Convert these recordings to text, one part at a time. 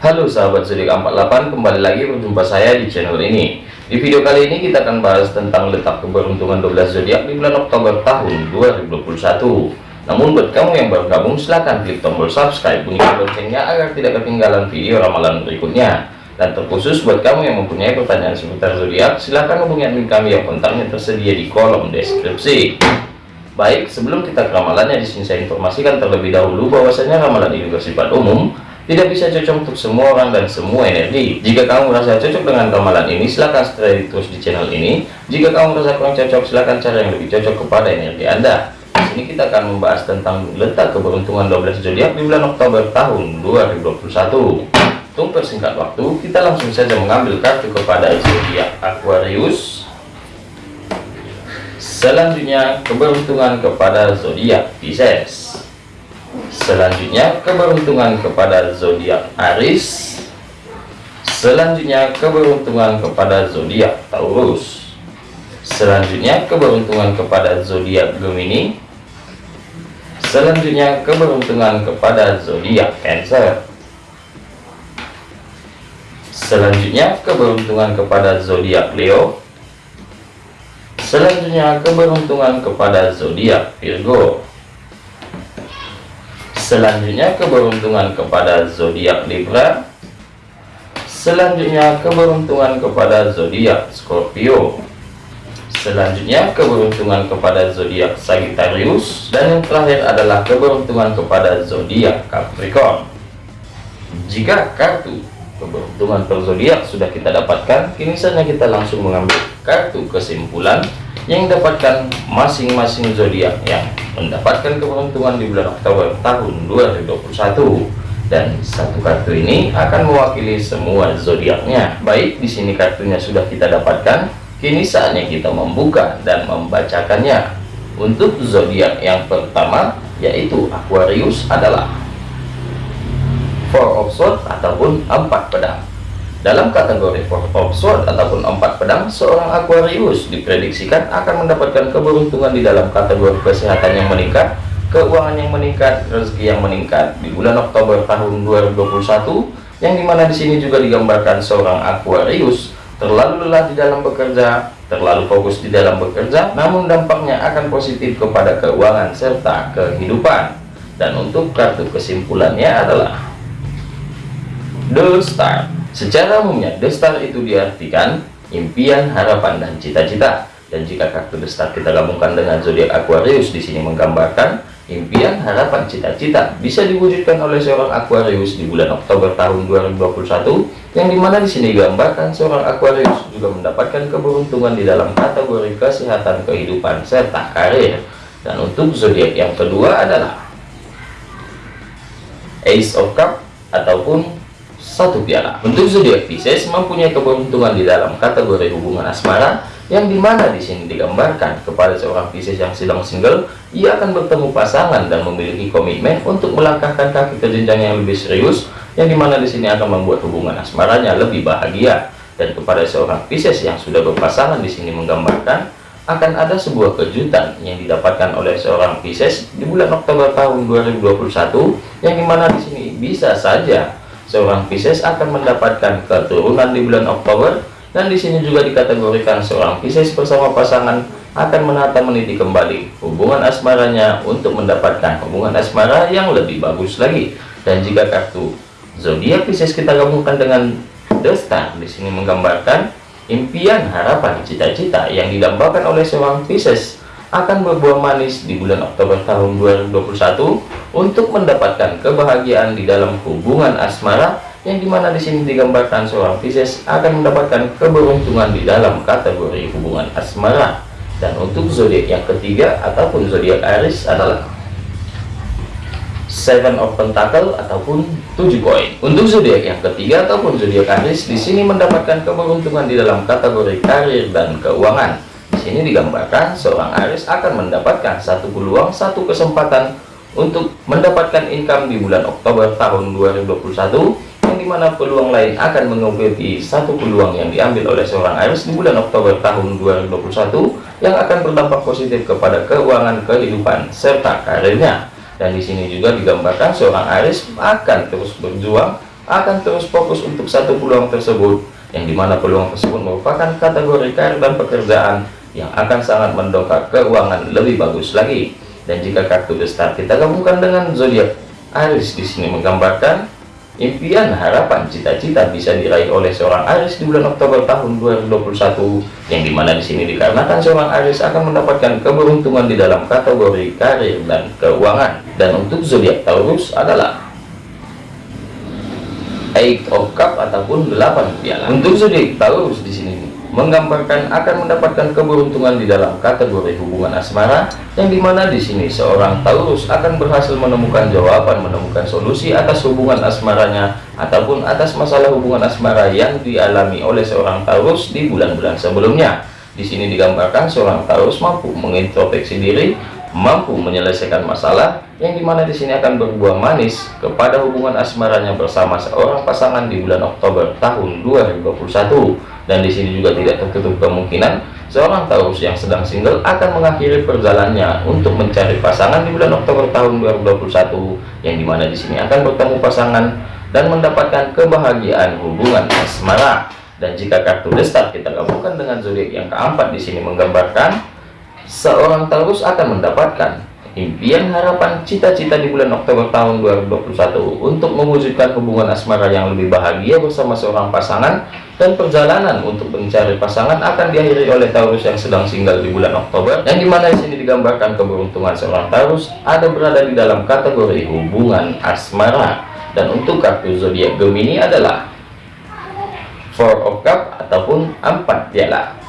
Halo sahabat zodiak 48 kembali lagi berjumpa saya di channel ini. Di video kali ini kita akan bahas tentang letak keberuntungan 12 zodiak di bulan Oktober tahun 2021 namun buat kamu yang baru gabung silahkan klik tombol subscribe bunyikan loncengnya agar tidak ketinggalan video ramalan berikutnya. Dan terkhusus buat kamu yang mempunyai pertanyaan seputar zodiak silahkan hubungi admin kami yang kontaknya tersedia di kolom deskripsi. Baik sebelum kita ke ramalannya di sini saya informasikan terlebih dahulu bahwasanya ramalan ini bersifat umum tidak bisa cocok untuk semua orang dan semua energi. Jika kamu merasa cocok dengan ramalan ini silahkan stay terus di channel ini. Jika kamu merasa kurang cocok silahkan cari yang lebih cocok kepada energi anda. Di sini kita akan membahas tentang letak keberuntungan 12 zodiak di bulan Oktober tahun 2021 untuk persingkat waktu kita langsung saja mengambil kartu kepada zodiak Aquarius. Selanjutnya keberuntungan kepada zodiak Pisces selanjutnya keberuntungan kepada zodiak Aris selanjutnya keberuntungan kepada zodiak Taurus. Selanjutnya keberuntungan kepada zodiak Gemini. Selanjutnya keberuntungan kepada zodiak Cancer. Selanjutnya keberuntungan kepada zodiak Leo. Selanjutnya keberuntungan kepada zodiak Virgo selanjutnya keberuntungan kepada zodiak Libra. Selanjutnya keberuntungan kepada zodiak Scorpio. Selanjutnya keberuntungan kepada zodiak Sagittarius. Dan yang terakhir adalah keberuntungan kepada zodiak Capricorn. Jika kartu keberuntungan per zodiak sudah kita dapatkan kini saja kita langsung mengambil kartu kesimpulan yang dapatkan masing-masing zodiak yang mendapatkan keberuntungan di bulan Oktober tahun 2021 dan satu kartu ini akan mewakili semua zodiaknya. Baik di sini kartunya sudah kita dapatkan. Kini saatnya kita membuka dan membacakannya. Untuk zodiak yang pertama yaitu Aquarius adalah Four of Swords ataupun empat pedang dalam kategori Four of Swords ataupun empat pedang, seorang Aquarius diprediksikan akan mendapatkan keberuntungan di dalam kategori kesehatan yang meningkat, keuangan yang meningkat, rezeki yang meningkat di bulan Oktober tahun 2021, yang di mana di sini juga digambarkan seorang Aquarius terlalu lelah di dalam bekerja, terlalu fokus di dalam bekerja, namun dampaknya akan positif kepada keuangan serta kehidupan. Dan untuk kartu kesimpulannya adalah The Star Secara umumnya, destar itu diartikan impian, harapan, dan cita-cita. Dan jika kartu destar kita gabungkan dengan zodiak Aquarius di sini menggambarkan impian, harapan, cita-cita bisa diwujudkan oleh seorang Aquarius di bulan Oktober tahun 2021 yang di mana di sini digambarkan seorang Aquarius juga mendapatkan keberuntungan di dalam kategori kesehatan kehidupan serta karir. Dan untuk zodiak yang kedua adalah Ace of Cup ataupun satu piala. Untuk zodiak Pisces mempunyai keberuntungan di dalam kategori hubungan asmara yang di mana di sini digambarkan kepada seorang Pisces yang sedang single, ia akan bertemu pasangan dan memiliki komitmen untuk melangkahkan kaki ke jenjang yang lebih serius, yang di mana di sini akan membuat hubungan asmaranya lebih bahagia. Dan kepada seorang Pisces yang sudah berpasangan di sini menggambarkan akan ada sebuah kejutan yang didapatkan oleh seorang Pisces di bulan Oktober tahun 2021 yang di mana di sini bisa saja seorang Pisces akan mendapatkan keturunan di bulan Oktober dan di sini juga dikategorikan seorang Pisces bersama pasangan akan menata meniti kembali hubungan asmaranya untuk mendapatkan hubungan asmara yang lebih bagus lagi. Dan jika kartu zodiak Pisces kita gabungkan dengan The Star di sini menggambarkan impian harapan cita-cita yang didambakan oleh seorang Pisces akan berbuah manis di bulan Oktober tahun 2021 untuk mendapatkan kebahagiaan di dalam hubungan asmara yang di mana di sini digambarkan seorang Pisces akan mendapatkan keberuntungan di dalam kategori hubungan asmara. Dan untuk zodiak yang ketiga ataupun zodiak Aries adalah Seven of Pentacle ataupun tujuh koin. Untuk zodiak yang ketiga ataupun zodiak Aries di sini mendapatkan keberuntungan di dalam kategori karir dan keuangan sini digambarkan seorang Aries akan mendapatkan satu peluang, satu kesempatan untuk mendapatkan income di bulan Oktober tahun 2021 yang di mana peluang lain akan mengikuti satu peluang yang diambil oleh seorang Aries di bulan Oktober tahun 2021 yang akan berdampak positif kepada keuangan kehidupan serta karirnya. Dan di sini juga digambarkan seorang Aries akan terus berjuang akan terus fokus untuk satu peluang tersebut yang di mana peluang tersebut merupakan kategori karir dan pekerjaan yang akan sangat mendongkrak keuangan lebih bagus lagi dan jika kartu The Star kita gabungkan dengan zodiak Aries di sini menggambarkan impian harapan cita-cita bisa diraih oleh seorang Aries di bulan Oktober tahun 2021 yang di mana di sini dikarenakan seorang Aries akan mendapatkan keberuntungan di dalam kategori karir dan keuangan dan untuk zodiak Taurus adalah Eight of Cup ataupun 8 piala. Untuk zodiak Taurus di sini menggambarkan akan mendapatkan keberuntungan di dalam kategori hubungan asmara yang di mana di sini seorang Taurus akan berhasil menemukan jawaban menemukan solusi atas hubungan asmaranya ataupun atas masalah hubungan asmara yang dialami oleh seorang Taurus di bulan-bulan sebelumnya. Di sini digambarkan seorang Taurus mampu mengintrospeksi diri mampu menyelesaikan masalah yang di mana di sini akan berbuah manis kepada hubungan asmaranya bersama seorang pasangan di bulan Oktober tahun 2021 dan di sini juga tidak tertutup kemungkinan seorang Taurus yang sedang single akan mengakhiri perjalanannya untuk mencari pasangan di bulan Oktober tahun 2021 yang di mana di sini akan bertemu pasangan dan mendapatkan kebahagiaan hubungan asmara. Dan jika kartu destar kita gabungkan dengan zodiak yang keempat di sini menggambarkan seorang Taurus akan mendapatkan impian harapan cita-cita di bulan Oktober tahun 2021 untuk mewujudkan hubungan asmara yang lebih bahagia bersama seorang pasangan dan perjalanan untuk mencari pasangan akan diakhiri oleh Taurus yang sedang single di bulan Oktober yang di mana di sini digambarkan keberuntungan seorang Taurus ada berada di dalam kategori hubungan asmara. Dan untuk kartu zodiak Gemini adalah Four of Cup ataupun empat piala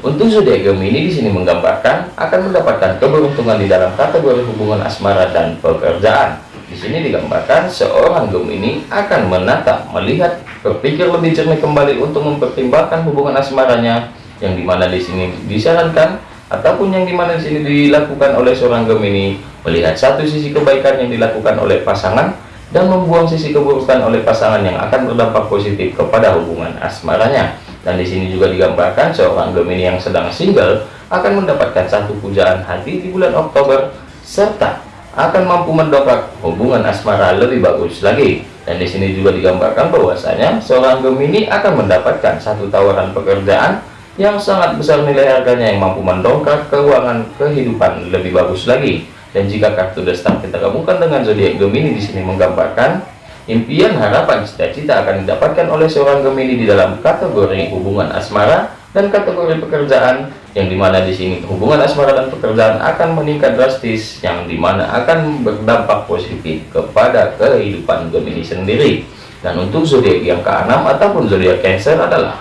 untuk zodiak Gemini di sini menggambarkan akan mendapatkan keberuntungan di dalam kategori hubungan asmara dan pekerjaan. Di sini digambarkan seorang Gemini akan menata, melihat, berpikir lebih jernih kembali untuk mempertimbangkan hubungan asmaranya yang di mana di sini disarankan ataupun yang di mana di sini dilakukan oleh seorang Gemini melihat satu sisi kebaikan yang dilakukan oleh pasangan dan membuang sisi keburukan oleh pasangan yang akan berdampak positif kepada hubungan asmaranya dan di sini juga digambarkan seorang Gemini yang sedang single akan mendapatkan satu pujaan hati di bulan Oktober serta akan mampu mendongkrak hubungan asmara lebih bagus lagi. Dan di sini juga digambarkan bahwasanya seorang Gemini akan mendapatkan satu tawaran pekerjaan yang sangat besar nilai harganya yang mampu mendongkrak keuangan kehidupan lebih bagus lagi. Dan jika kartu destar kita gabungkan dengan zodiak Gemini di sini menggambarkan Impian harapan cita-cita akan didapatkan oleh seorang Gemini di dalam kategori hubungan asmara dan kategori pekerjaan yang di mana di sini hubungan asmara dan pekerjaan akan meningkat drastis yang di mana akan berdampak positif kepada kehidupan Gemini sendiri dan untuk zodiak yang keenam ataupun zodiak Cancer adalah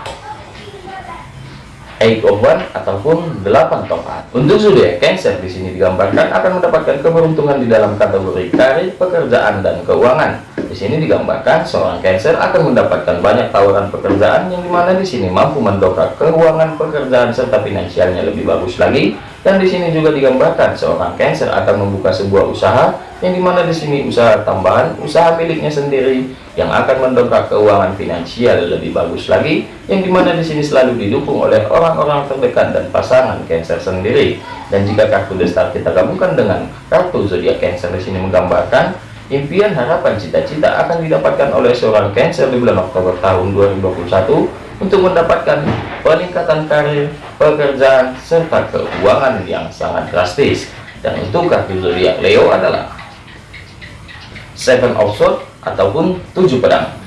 eight of one ataupun delapan tongkat. Untuk zodiak Cancer di sini digambarkan akan mendapatkan keberuntungan di dalam kategori karir, pekerjaan dan keuangan. Di sini digambarkan seorang Cancer akan mendapatkan banyak tawaran pekerjaan yang di mana di sini mampu mendongkrak keuangan pekerjaan serta finansialnya lebih bagus lagi. Dan di sini juga digambarkan seorang Cancer akan membuka sebuah usaha yang di mana di sini usaha tambahan, usaha miliknya sendiri yang akan mendongkrak keuangan finansial lebih bagus lagi, yang di mana di sini selalu didukung oleh orang-orang terdekat dan pasangan Cancer sendiri. Dan jika kartu destar kita gabungkan dengan kartu zodiak Cancer di sini menggambarkan impian harapan cita-cita akan didapatkan oleh seorang Cancer di bulan Oktober tahun 2021 untuk mendapatkan peningkatan karir, pekerjaan, serta keuangan yang sangat drastis. Dan untuk kartu zodiak Leo adalah seven of swords ataupun tujuh pedang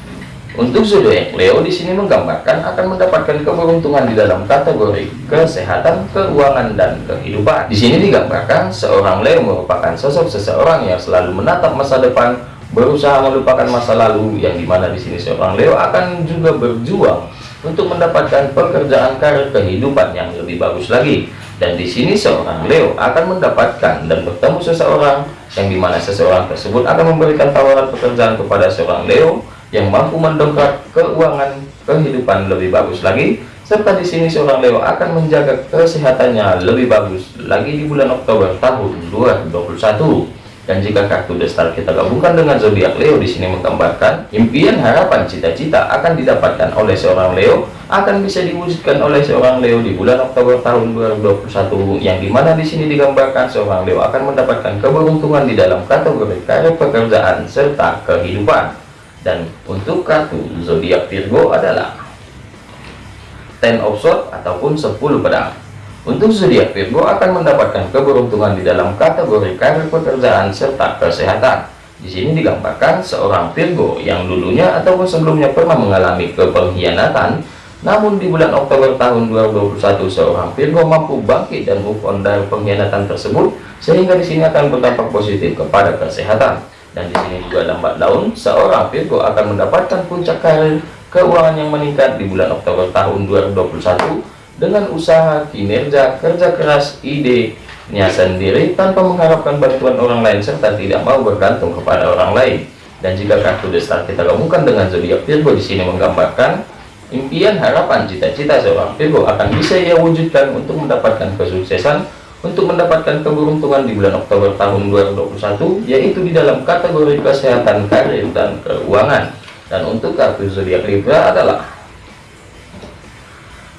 untuk zodiak Leo di sini menggambarkan akan mendapatkan keberuntungan di dalam kategori kesehatan, keuangan, dan kehidupan. Di sini digambarkan seorang Leo merupakan sosok seseorang yang selalu menatap masa depan, berusaha melupakan masa lalu, yang di mana di sini seorang Leo akan juga berjuang untuk mendapatkan pekerjaan karir kehidupan yang lebih bagus lagi. Dan di sini seorang Leo akan mendapatkan dan bertemu seseorang yang di mana seseorang tersebut akan memberikan tawaran pekerjaan kepada seorang Leo yang mampu mendongkrak keuangan kehidupan lebih bagus lagi serta di sini seorang Leo akan menjaga kesehatannya lebih bagus lagi di bulan Oktober tahun 2021 dan jika kartu destar kita gabungkan dengan zodiak Leo di sini menggambarkan impian harapan cita-cita akan didapatkan oleh seorang Leo akan bisa diwujudkan oleh seorang Leo di bulan Oktober tahun 2021 yang di mana di sini digambarkan seorang Leo akan mendapatkan keberuntungan di dalam kategori karir pekerjaan serta kehidupan dan untuk kartu zodiak Virgo adalah ten of sword ataupun 10 pedang. Untuk zodiak Virgo akan mendapatkan keberuntungan di dalam kategori karir pekerjaan serta kesehatan. Di sini digambarkan seorang Virgo yang dulunya ataupun sebelumnya pernah mengalami kepengkhianatan namun di bulan Oktober tahun 2021 seorang Virgo mampu bangkit dan move on dari pengkhianatan tersebut sehingga di sini akan berdampak positif kepada kesehatan dan di sini juga lambat daun seorang Virgo akan mendapatkan puncak karir keuangan yang meningkat di bulan Oktober tahun 2021 dengan usaha, kinerja, kerja keras, idenya sendiri tanpa mengharapkan bantuan orang lain serta tidak mau bergantung kepada orang lain. Dan jika kartu destar kita gabungkan dengan zodiak Virgo di sini menggambarkan impian, harapan, cita-cita seorang Virgo akan bisa ia wujudkan untuk mendapatkan kesuksesan, untuk mendapatkan keberuntungan di bulan Oktober tahun 2021, yaitu di dalam kategori kesehatan, karir, dan keuangan dan untuk kartu zodiak Libra adalah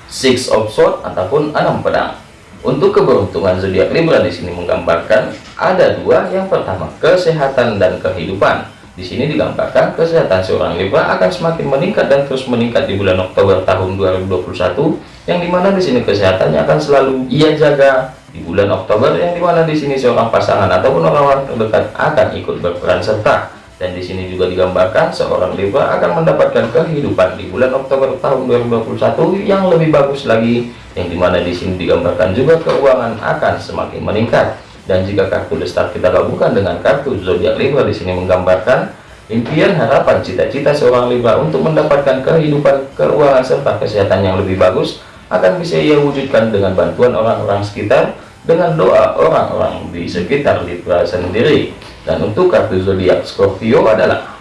Six of Swords ataupun enam pedang. Untuk keberuntungan zodiak Libra di sini menggambarkan ada dua. Yang pertama kesehatan dan kehidupan. Di sini digambarkan kesehatan seorang Libra akan semakin meningkat dan terus meningkat di bulan Oktober tahun 2021. Yang di mana di sini kesehatannya akan selalu ia jaga di bulan Oktober. Yang di mana di sini seorang pasangan ataupun orang-orang terdekat akan ikut berperan serta dan di sini juga digambarkan seorang Libra akan mendapatkan kehidupan di bulan Oktober tahun 2021 yang lebih bagus lagi yang di mana di sini digambarkan juga keuangan akan semakin meningkat dan jika kartu destar kita gabungkan dengan kartu zodiak Libra di sini menggambarkan impian harapan cita-cita seorang Libra untuk mendapatkan kehidupan keuangan serta kesehatan yang lebih bagus akan bisa ia wujudkan dengan bantuan orang-orang sekitar dengan doa orang-orang di sekitar Libra sendiri dan untuk kartu zodiak Scorpio adalah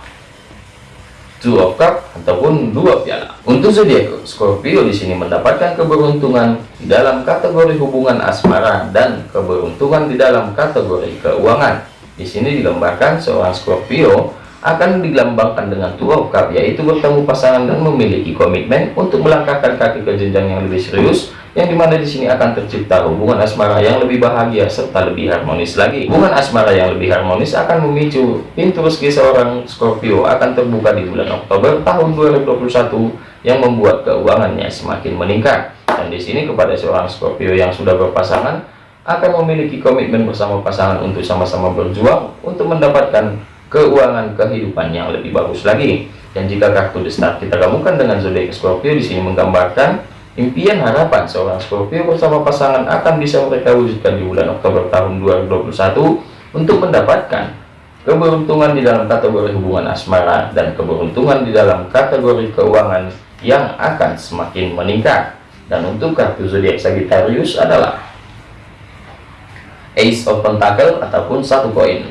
Two of Cup ataupun dua piala. Untuk zodiak Scorpio di sini mendapatkan keberuntungan dalam kategori hubungan asmara dan keberuntungan di dalam kategori keuangan. Di sini digambarkan seorang Scorpio akan dilambangkan dengan Two of Cup yaitu bertemu pasangan dan memiliki komitmen untuk melangkahkan kaki ke jenjang yang lebih serius yang di mana di sini akan tercipta hubungan asmara yang lebih bahagia serta lebih harmonis lagi. Hubungan asmara yang lebih harmonis akan memicu pintu rezeki seorang Scorpio akan terbuka di bulan Oktober tahun 2021 yang membuat keuangannya semakin meningkat. Dan di sini kepada seorang Scorpio yang sudah berpasangan akan memiliki komitmen bersama pasangan untuk sama-sama berjuang untuk mendapatkan keuangan kehidupan yang lebih bagus lagi. Dan jika kartu The Star kita gabungkan dengan zodiak Scorpio di sini menggambarkan Impian harapan seorang Scorpio bersama pasangan akan bisa mereka wujudkan di bulan Oktober tahun 2021 untuk mendapatkan keberuntungan di dalam kategori hubungan asmara dan keberuntungan di dalam kategori keuangan yang akan semakin meningkat. Dan untuk kartu zodiak Sagittarius adalah Ace of Pentacle ataupun satu koin.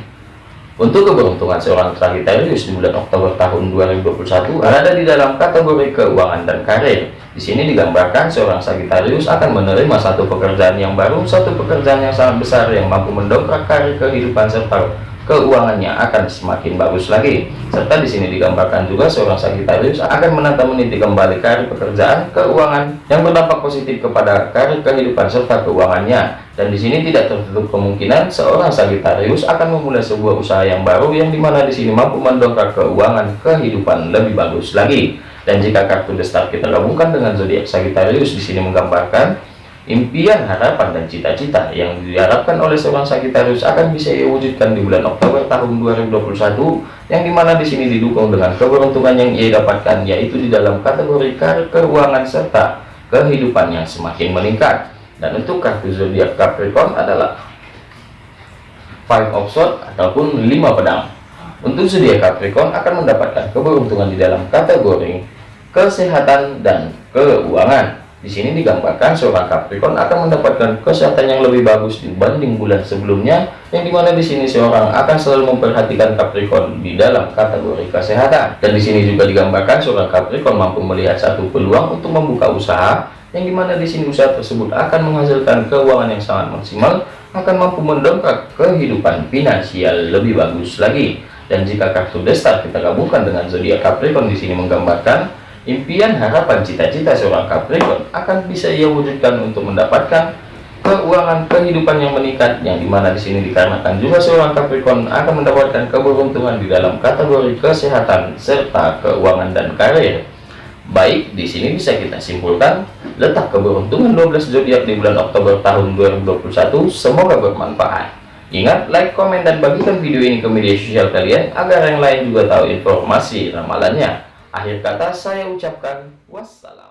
Untuk keberuntungan seorang Sagittarius di bulan Oktober tahun 2021 berada di dalam kategori keuangan dan karir di sini digambarkan seorang Sagittarius akan menerima satu pekerjaan yang baru, satu pekerjaan yang sangat besar yang mampu mendongkrak karir kehidupan serta keuangannya akan semakin bagus lagi. Serta di sini digambarkan juga seorang Sagittarius akan menata meniti kembali karir pekerjaan, keuangan yang berdampak positif kepada karir kehidupan serta keuangannya. Dan di sini tidak tertutup kemungkinan seorang Sagittarius akan memulai sebuah usaha yang baru yang di mana di sini mampu mendongkrak keuangan kehidupan lebih bagus lagi. Dan jika kartu The Star kita gabungkan dengan zodiak Sagittarius di sini menggambarkan impian, harapan dan cita-cita yang diharapkan oleh seorang Sagittarius akan bisa ia wujudkan di bulan Oktober tahun 2021 yang di mana di sini didukung dengan keberuntungan yang ia dapatkan yaitu di dalam kategori keuangan serta kehidupan yang semakin meningkat. Dan untuk kartu zodiak Capricorn adalah Five of Swords ataupun lima pedang. Untuk zodiak Capricorn akan mendapatkan keberuntungan di dalam kategori kesehatan dan keuangan. Di sini digambarkan seorang Capricorn akan mendapatkan kesehatan yang lebih bagus dibanding bulan sebelumnya, yang di mana di sini seorang akan selalu memperhatikan Capricorn di dalam kategori kesehatan. Dan di sini juga digambarkan seorang Capricorn mampu melihat satu peluang untuk membuka usaha, yang di mana di sini usaha tersebut akan menghasilkan keuangan yang sangat maksimal, akan mampu mendongkrak kehidupan finansial lebih bagus lagi. Dan jika kartu destar kita gabungkan dengan zodiak Capricorn di sini menggambarkan impian, harapan, cita-cita seorang Capricorn akan bisa ia wujudkan untuk mendapatkan keuangan kehidupan yang meningkat yang di mana di sini dikarenakan juga seorang Capricorn akan mendapatkan keberuntungan di dalam kategori kesehatan serta keuangan dan karir. Baik di sini bisa kita simpulkan letak keberuntungan 12 zodiak di bulan Oktober tahun 2021 semoga bermanfaat. Ingat like komen dan bagikan video ini ke media sosial kalian agar yang lain juga tahu informasi ramalannya akhir kata saya ucapkan wassalam